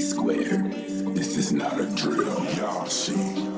squared. This is not a drill, y'all see.